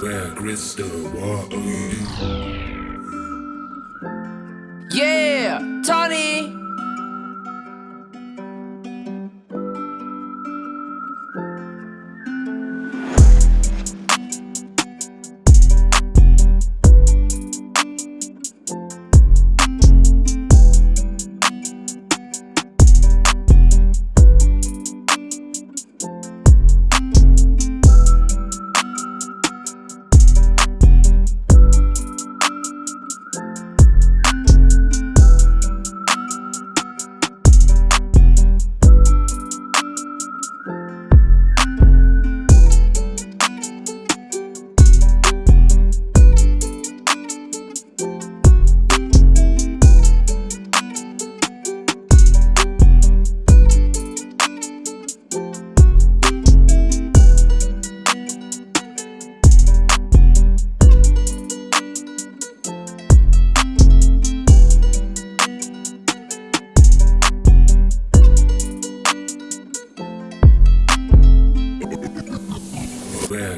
Where crystal, what are you? Yeah, Tony.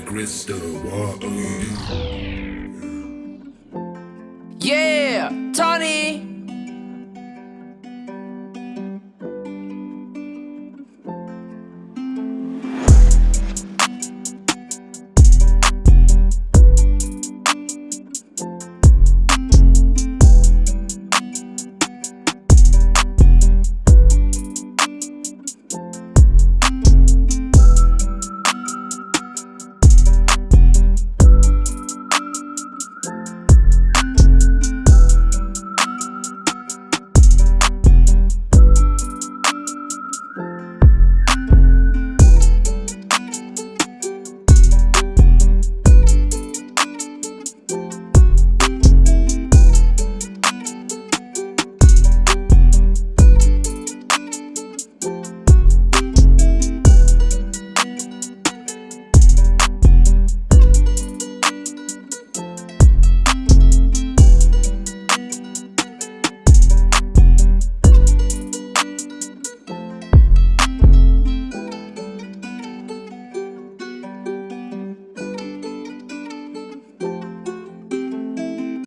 Crystal, you? Yeah, Tony.